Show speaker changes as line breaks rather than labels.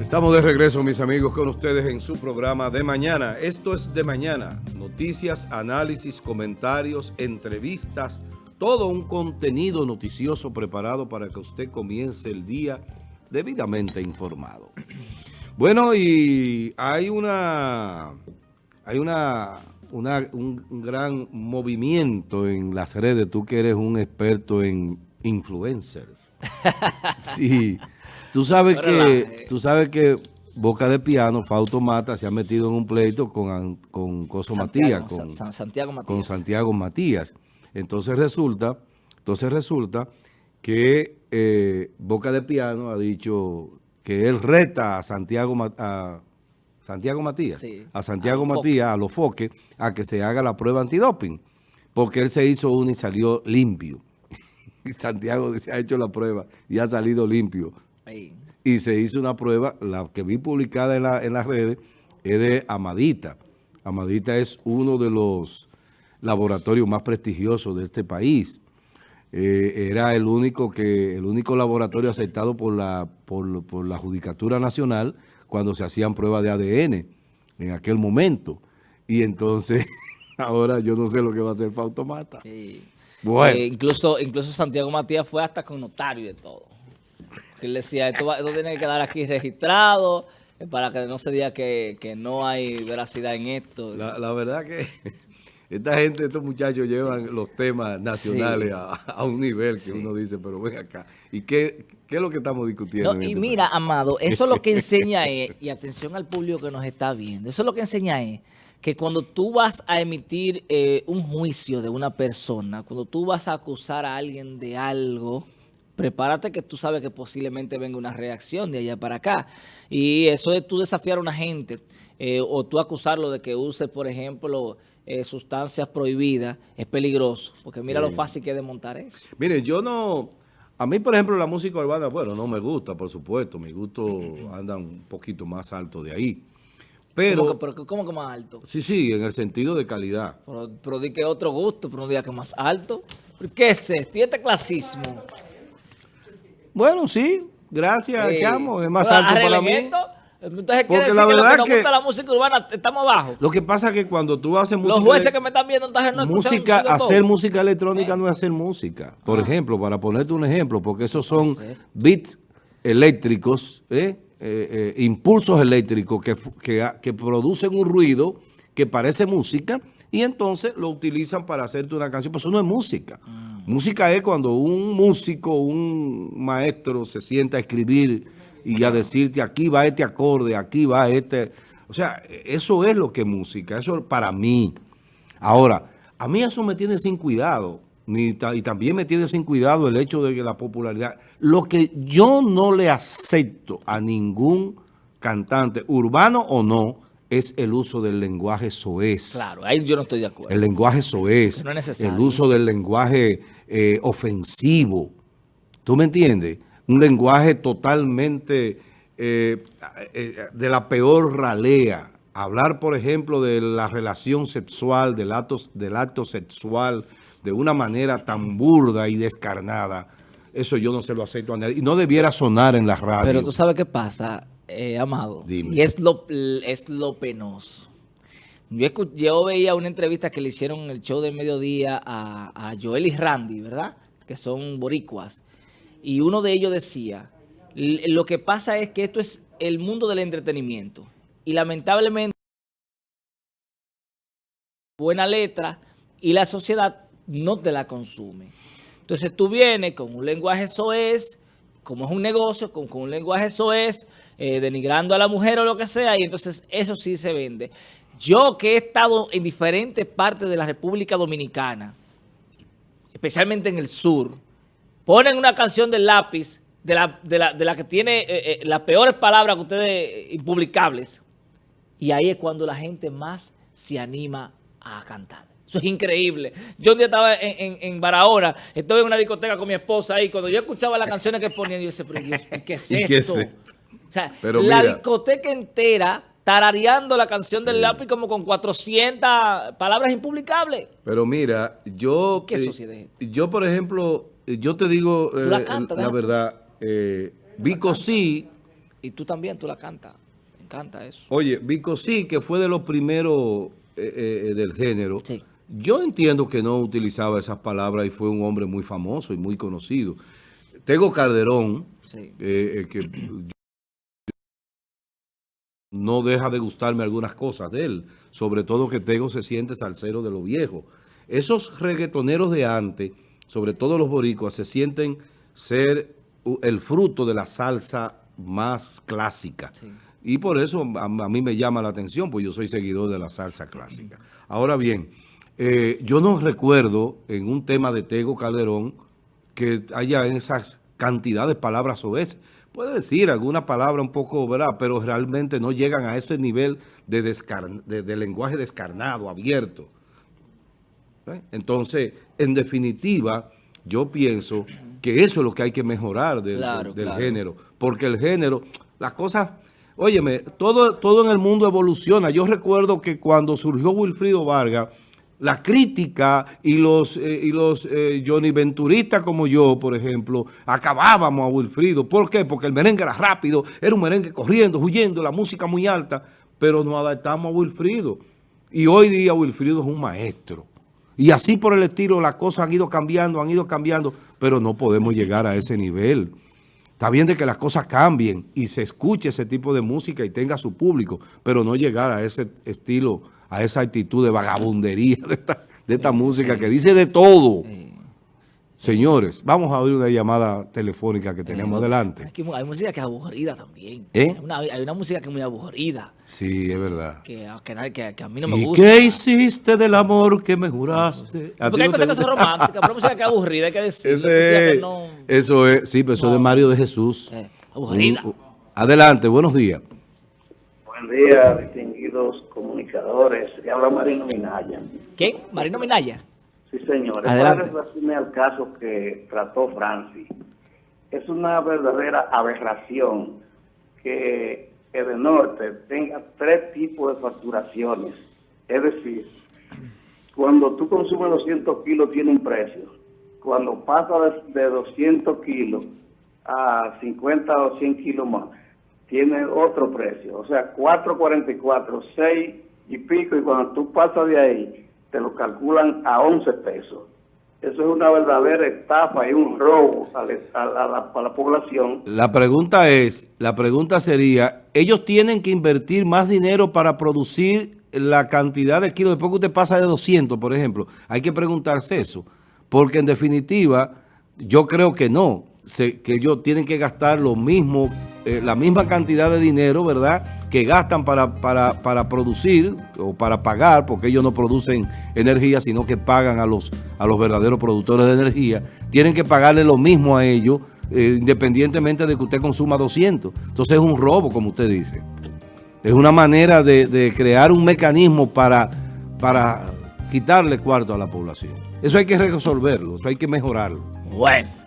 Estamos de regreso, mis amigos, con ustedes en su programa de mañana. Esto es de mañana. Noticias, análisis, comentarios, entrevistas, todo un contenido noticioso preparado para que usted comience el día debidamente informado. Bueno, y hay una, hay una, un, un gran movimiento en las redes. Tú que eres un experto en influencers. Sí. Tú sabes que, tú sabes que Boca de Piano, Fausto Mata, se ha metido en un pleito con, con Coso Matías, con Santiago Matías. Con Santiago Matías. Entonces resulta, entonces resulta que eh, Boca de Piano ha dicho que él reta a Santiago, a Santiago Matías, a Santiago Matías, a los foques, a que se haga la prueba antidoping, porque él se hizo una y salió limpio. y Santiago se ha hecho la prueba y ha salido limpio. Y se hizo una prueba, la que vi publicada en, la, en las redes, es de Amadita. Amadita es uno de los laboratorios más prestigiosos de este país. Eh, era el único que el único laboratorio aceptado por la, por, por, la Judicatura Nacional cuando se hacían pruebas de ADN en aquel momento. Y entonces, ahora yo no sé lo que va a hacer Fautomata.
Bueno. Eh, incluso, incluso Santiago Matías fue hasta con notario y de todo. Él decía, esto, tiene que quedar aquí registrado eh, para que no se diga que, no hay veracidad en esto.
La, verdad que esta gente, estos muchachos llevan los temas nacionales a, un nivel que uno dice, pero ven acá. ¿Y qué, es lo que estamos discutiendo?
y este mira, Amado, eso es lo que enseña es, y atención al público que nos está viendo, eso es lo que enseña es que cuando tú vas a emitir eh, un juicio de una persona, cuando tú vas a acusar a alguien de algo prepárate que tú sabes que posiblemente venga una reacción de allá para acá. Y eso de tú desafiar a una gente eh, o tú acusarlo de que use, por ejemplo, eh, sustancias prohibidas, es peligroso. Porque mira lo fácil que es desmontar eso.
Mire, yo no... A mí, por ejemplo, la música urbana, bueno, no me gusta, por supuesto. Mi gusto anda un poquito más alto de ahí. Pero,
¿Cómo que, más alto?
Sí, sí, en el sentido de calidad.
Pero, pero di que otro gusto, pero no diga que más alto. ¿Qué es esto? ¿Y este clasismo?
Bueno, sí, gracias, chamo, es más alto para mí.
Entonces, quiere decir la que verdad que, gusta la música urbana estamos abajo.
Lo que pasa es que cuando tú haces
música... Los jueces que me están viendo, entonces no
música, Hacer música electrónica no es hacer música. Por ah. ejemplo, para ponerte un ejemplo, porque esos son beats eléctricos, ¿eh? Eh, eh, impulsos eléctricos que, que, que producen un ruido que parece música y entonces lo utilizan para hacerte una canción. Pero eso no es música. Música es cuando un músico, un maestro se sienta a escribir y a decirte aquí va este acorde, aquí va este... O sea, eso es lo que es música, eso para mí. Ahora, a mí eso me tiene sin cuidado. Ni, y también me tiene sin cuidado el hecho de que la popularidad... Lo que yo no le acepto a ningún cantante, urbano o no, es el uso del lenguaje soez.
Claro, ahí yo no estoy de acuerdo.
El lenguaje soez, no es el uso del lenguaje eh, ofensivo. ¿Tú me entiendes? Un lenguaje totalmente eh, eh, de la peor ralea. Hablar, por ejemplo, de la relación sexual, del acto, del acto sexual, de una manera tan burda y descarnada, eso yo no se lo acepto a nadie. Y no debiera sonar en la radio.
Pero tú sabes qué pasa eh, Amado. Y es lo, es lo penoso. Yo, veía una entrevista que le hicieron en el show de mediodía a, Joel y Randy, ¿verdad? Que son boricuas. Y uno de ellos decía, lo que pasa es que esto es el mundo del entretenimiento. Y lamentablemente, buena letra y la sociedad no te la consume. Entonces tú vienes con un lenguaje soez, como es un negocio, con, un lenguaje eso es, eh, denigrando a la mujer o lo que sea, y entonces eso sí se vende. Yo que he estado en diferentes partes de la República Dominicana, especialmente en el sur, ponen una canción del lápiz, de la, que tiene eh, eh, las peores palabras que ustedes, impublicables, y ahí es cuando la gente más se anima a cantar. Eso es increíble. Yo un día estaba en, en, Barahona, estaba en una discoteca con mi esposa y cuando yo escuchaba las canciones que ponían, yo decía, pero Dios, ¿qué es esto? O sea, la discoteca entera tarareando la canción del lápiz como con 400 palabras impublicables.
Pero mira, yo... ¿Qué eh, Yo, por ejemplo, yo te digo eh, la, verdad, eh, Vico sí,
Y tú también, tú la cantas. Me encanta eso.
Oye, Vico sí, que fue de los primeros eh, eh, del género.
Sí.
Yo entiendo que no utilizaba esas palabras y fue un hombre muy famoso y muy conocido. Tego Calderón,
Sí.
eh, eh, que no deja de gustarme algunas cosas de él, sobre todo que Tego se siente salsero de lo viejo. Esos reggaetoneros de antes, sobre todo los boricuas, se sienten ser el fruto de la salsa más clásica.
Sí.
Y por eso a, a mí me llama la atención, pues yo soy seguidor de la salsa clásica. Ahora bien, eh, yo no recuerdo en un tema de Tego Calderón que haya esas cantidad de palabras soeces. Puede decir alguna palabra un poco, ¿verdad? Pero realmente no llegan a ese nivel de, de- de lenguaje descarnado, abierto. ¿Eh? Entonces, en definitiva, yo pienso que eso es lo que hay que mejorar del,
Claro,
del
claro.
género. Porque el género, las cosas, óyeme, todo, todo en el mundo evoluciona. Yo recuerdo que cuando surgió Wilfrido Vargas, la crítica y los, eh, y los eh, Johnny Venturistas como yo, por ejemplo, acabábamos a Wilfrido. ¿Por qué? Porque el merengue era rápido, era un merengue corriendo, huyendo, la música muy alta, pero nos adaptamos a Wilfrido. Y hoy día Wilfrido es un maestro. Y así por el estilo, las cosas han ido cambiando, han ido cambiando, pero no podemos llegar a ese nivel. Está bien de que las cosas cambien y se escuche ese tipo de música y tenga su público, pero no llegar a ese estilo, a esa actitud de vagabundería de esta, de esta música que dice de todo. Señores, vamos a oír una llamada telefónica que tenemos adelante.
Aquí hay música que es aburrida también.
¿Eh?
Hay, una, hay una música que es muy aburrida,
Sí, es verdad.
que, que, nadie- que- que a mí no me
¿Y
gusta.
qué hiciste del amor que me juraste? ¿A ti
Porque hay cosas que son románticas, pero hay música que es aburrida, hay que decir.
Ese-
que no,
Eso es, sí, pero eso es de Mario de Jesús.
Eh, aburrida.
Un- adelante, buenos días.
Buen día, comunicadores. Le habla Marino Minaya.
¿Quién? Marino Minaya.
Sí, señor.
Adelante.
Para al caso que trató Francis, es una verdadera aberración que el norte tenga tres tipos de facturaciones. Es decir, cuando tú consumes 200 kilos tiene un precio. Cuando pasa de, de 200 kilos a 50 o 100 kilos más, tiene otro precio. O sea, 4.44, 6 y pico, y cuando tú pasas de ahí, te lo calculan a 11 pesos. Eso es una verdadera estafa y un robo a la, a la- a la población.
La pregunta es, la pregunta sería, ellos tienen que invertir más dinero para producir la cantidad de kilos, después que usted pasa de 200, por ejemplo, hay que preguntarse eso, porque en definitiva, yo creo que no, que ellos tienen que gastar lo mismo, eh, la misma cantidad de dinero, ¿verdad?, que gastan para, para, para producir o para pagar, porque ellos no producen energía, sino que pagan a los, a los verdaderos productores de energía, tienen que pagarle lo mismo a ellos, eh, independientemente de que usted consuma 200. Entonces es un robo, como usted dice. Es una manera de, de crear un mecanismo para, para quitarle cuarto a la población. Eso hay que resolverlo, eso hay que mejorarlo.
Bueno.